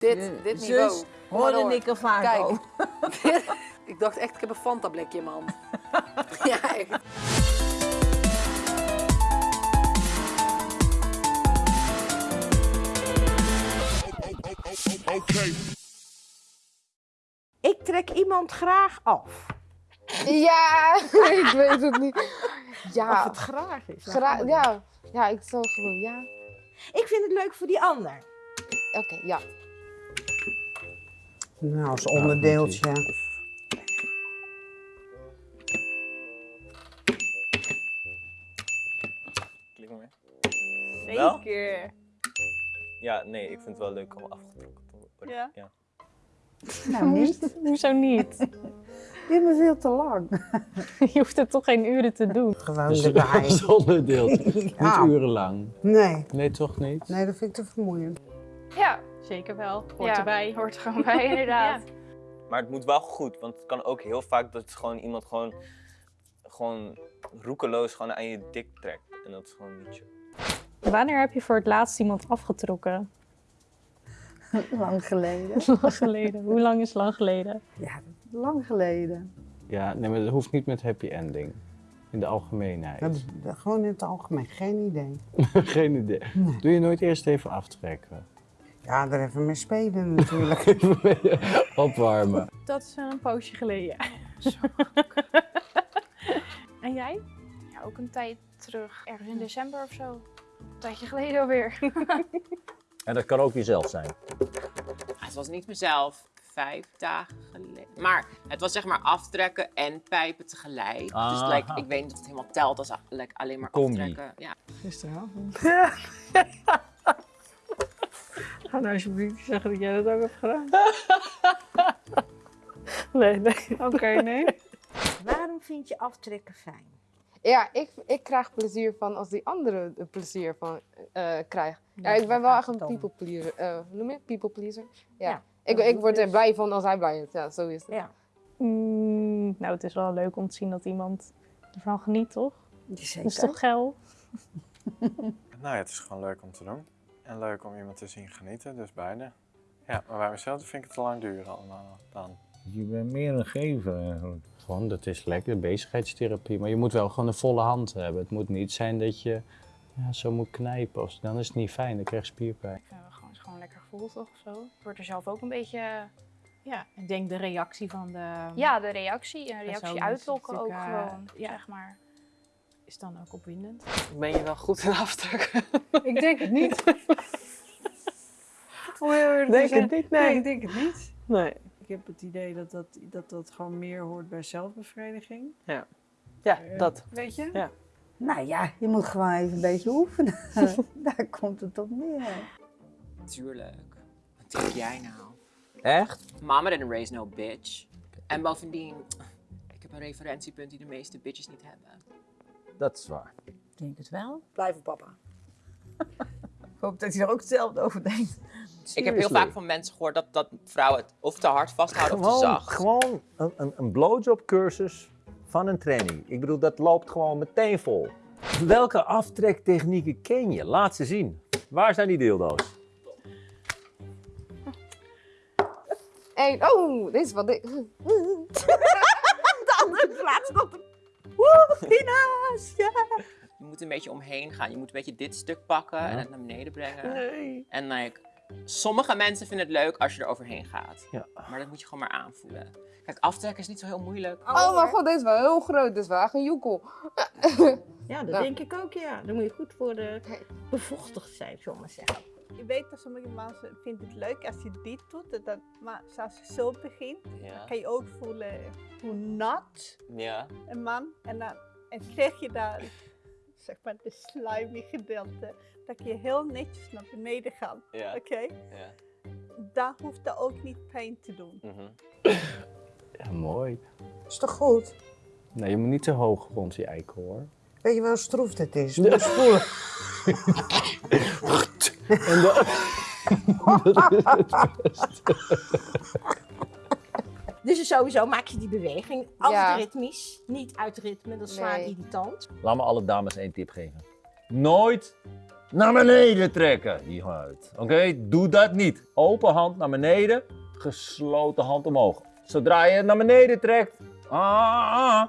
Dit, dit niveau. Zus, hoorde ik er vaak Kijk. over. Ik dacht echt, ik heb een Fanta blikje in mijn hand. ja, echt. Ik trek iemand graag af. Ja, ik weet het niet. Of Ja, het graag is. gra- ja, ja, ik zal gewoon, ja. Ik vind het leuk voor die ander. Oké, ja. Nou, als onderdeeltje. Klik maar mee. Wel? Zeker. Ja, nee, ik vind het wel leuk om afgetrokken te worden. Ja? ja. Nou, niet. Hoezo niet? Dit was veel te lang. Je hoeft het toch geen uren te doen. Gewoon Dus erbij. zonder. Ja. Niet urenlang. Nee, Nee, toch niet? nee, dat vind ik te vermoeiend. Ja, Zeker wel. Hoort ja, erbij. Hoort er gewoon bij, inderdaad. Maar het moet wel goed, want het kan ook heel vaak dat gewoon iemand gewoon, gewoon roekeloos gewoon aan je dik trekt. En dat is gewoon niet chill. Wanneer heb je voor het laatst iemand afgetrokken? Lang geleden. Lang geleden. Hoe lang is lang geleden? Ja, lang geleden. Ja, nee, maar dat hoeft niet met happy ending. In de algemeenheid. Dat, dat- gewoon in het algemeen, geen idee. Geen idee. Doe je nooit eerst even aftrekken? Ja, er even mee spelen natuurlijk. Even opwarmen. Dat is een poosje geleden. en jij? Ja, ook een tijd terug. Ergens in december of zo. Een tijdje geleden alweer. En dat kan ook jezelf zijn. Ah, Het was niet mezelf, vijf dagen geleden. Maar het was zeg maar aftrekken en pijpen tegelijk. Dus Aha. like, ik weet niet of het helemaal telt als like, alleen maar Combi. aftrekken. Ja. Gisteravond. Ga nou alsjeblieft niet zeggen dat jij dat ook hebt gedaan. nee, nee. Oké, nee. Waarom vind je aftrekken fijn? Ja, ik, ik krijg plezier van als die andere er plezier van eh krijgt. Ja, ik ben wel echt een people pleaser. eh, noem je het? People pleaser. Ja. Ja, ik, ik word er blij van als hij blij is. Ja, zo is het. Ja, Mm, nou, het is wel leuk om te zien dat iemand ervan geniet, toch? die Dat zeker. is toch geil? Nou ja, het is gewoon leuk om te doen. En leuk om iemand te zien genieten, dus beide. Ja, maar bij mezelf vind ik het te lang duren allemaal dan. Je bent meer een gever eigenlijk. Gewoon, dat is lekker, bezigheidstherapie. Maar je moet wel gewoon een volle hand hebben. Het moet niet zijn dat je ja, zo moet knijpen. Of, dan is het niet fijn, dan krijg je spierpijn. Ik vind het gewoon, gewoon lekker gevoel toch of zo. Ik word er zelf ook een beetje... Ja, ik denk de reactie van de... Ja, de reactie. Een reactie uitlokken ook eh, gewoon, ja. zeg maar. Is dan ook opwindend. Ben je wel goed in aftrekken? Ik denk het niet. Denk het niet, Nee, ik denk het niet. Nee. Ik heb het idee dat dat, dat, dat gewoon meer hoort bij zelfbevrediging. Ja, Eh, dat. Weet je? Ja. nou ja, je moet gewoon even een beetje oefenen. Daar komt het op neer. Tuurlijk. Wat denk jij nou? Echt? Mama didn't raise no bitch. En bovendien, ik heb een referentiepunt die de meeste bitches niet hebben. Dat is waar. Ik denk het wel. Blijf op papa. Ik hoop dat hij er ook hetzelfde over denkt. Ik heb heel vaak van mensen gehoord dat, dat vrouwen het of te hard vasthouden of te zacht. gewoon een, een, een blowjob cursus van een trainee. Ik bedoel, dat loopt gewoon meteen vol. Welke aftrektechnieken ken je? Laat ze zien. Waar zijn die dildo's? En, oh, dit is wat ik... Je moet een beetje omheen gaan. Je moet een beetje dit stuk pakken en het naar beneden brengen. Nee. En like, sommige mensen vinden het leuk als je er overheen gaat. Ja. Maar dat moet je gewoon maar aanvoelen. Kijk, aftrekken is niet zo heel moeilijk. Oh mijn god, dit is wel heel groot. Dit is wel echt een joekel. Ja, dat Ja. denk ik ook, ja. Dan moet je goed voor de bevochtigd zijn, zullen we maar zeggen. Je weet dat sommige mensen vinden het leuk als je dit doet. Dat, maar zoals je zo begint, Ja. kan je ook voelen hoe nat Ja. een man. En dan en krijg je daar, zeg maar, de slimy gedeelte. Dat je heel netjes naar beneden gaat. Ja. Oké? Ja. Daar hoeft dat ook niet pijn te doen. Mhm. Ja, mooi. Is toch goed? Nee, je moet niet te hoog rond die eikel hoor. Weet je wel hoe stroef het is? Moet En. Dus sowieso maak je die beweging Ja. altijd ritmisch. Niet uit ritme, dat is zwaar Nee. irritant. Laat me alle dames één tip geven. Nooit naar beneden trekken, die huid. Oké, doe dat niet. Open hand naar beneden, gesloten hand omhoog. Zodra je het naar beneden trekt, ah, ah,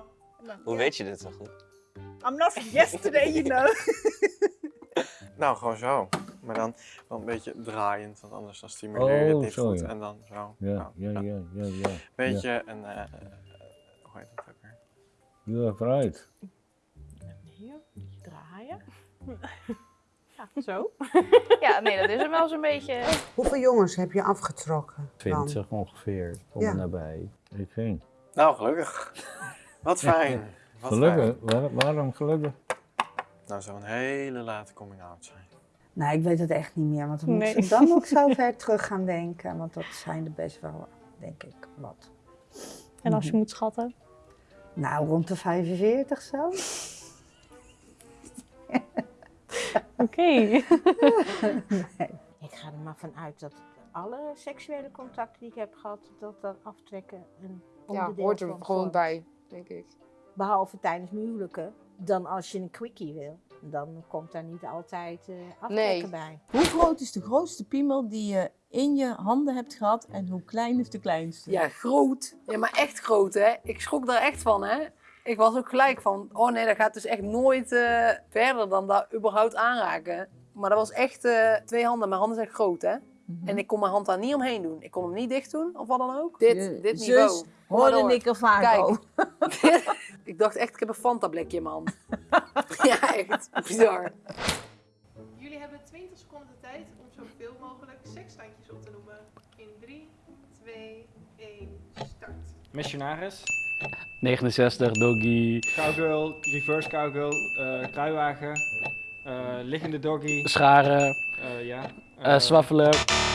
Hoe weet je dit zo goed? I'm not from yesterday, you know. Nou, gewoon zo. Maar dan wel een beetje draaiend, want anders dan stimuleer je het Oh, niet zo, goed. ja. En dan zo. Ja, ja, ja, ja, ja. Beetje een, eh, hoe heet dat ook weer? Ja, vooruit. Hier, draaien. Ja, zo. ja, nee, dat is hem wel zo'n beetje. Hoeveel jongens heb je afgetrokken? dan? 20 ongeveer, om Ja. en nabij. Ik geen. Nou, gelukkig. Wat fijn. Wat Gelukkig? fijn. Waar- waarom gelukkig? Nou, zou een hele late coming out zijn. Nou, ik weet het echt niet meer, want dan Nee. moet ze dan ook zo ver terug gaan denken. Want dat zijn er best wel, denk ik, wat. En als je moet schatten? Nou, rond de 45 zo. Oké. Ik ga er maar vanuit dat alle seksuele contacten die ik heb gehad, dat dat aftrekken een Ja, onderdeel hoort er gewoon bij, denk ik. Behalve tijdens mijn huwelijken. Dan als je een quickie wil, dan komt daar niet altijd eh aftrekken bij. Hoe groot is de grootste piemel die je in je handen hebt gehad en hoe klein is de kleinste? Ja, groot. Ja, maar echt groot, hè. Ik schrok daar echt van, hè. Ik was ook gelijk van, oh nee, dat gaat dus echt nooit eh, verder dan dat überhaupt aanraken. Maar dat was echt eh, twee handen. Mijn handen zijn groot, hè. En ik kon mijn hand daar niet omheen doen. Ik kon hem niet dicht doen, of wat dan ook. Dit, Je dit zus niveau. Maar hoorde door. ik er vaak Kijk. over. ik dacht echt, ik heb een Fanta blikje in mijn hand. ja, echt. Bizar. Jullie hebben 20 seconden de tijd om zoveel mogelijk seksstandjes op te noemen. In 3, 2, 1, start. Missionaris, 69, doggy, cowgirl, reverse cowgirl, eh kruiwagen, eh, liggende doggy. scharen, Eh, ja. eh zwaffelen,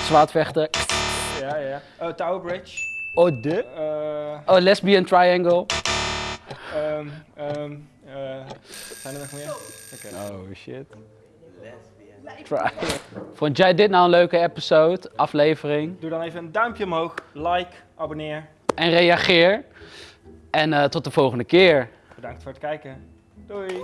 zwaardvechten. Ja, ja. Eh, Tower Bridge. Oh, de? Eh, Oh, lesbian triangle. ehm, ehm, eh, zijn er nog meer? Oké. Oh, shit. Try. Vond jij dit nou een leuke episode, aflevering? Doe dan even een duimpje omhoog, like, abonneer. En reageer. En eh, tot de volgende keer. Bedankt voor het kijken. Doei!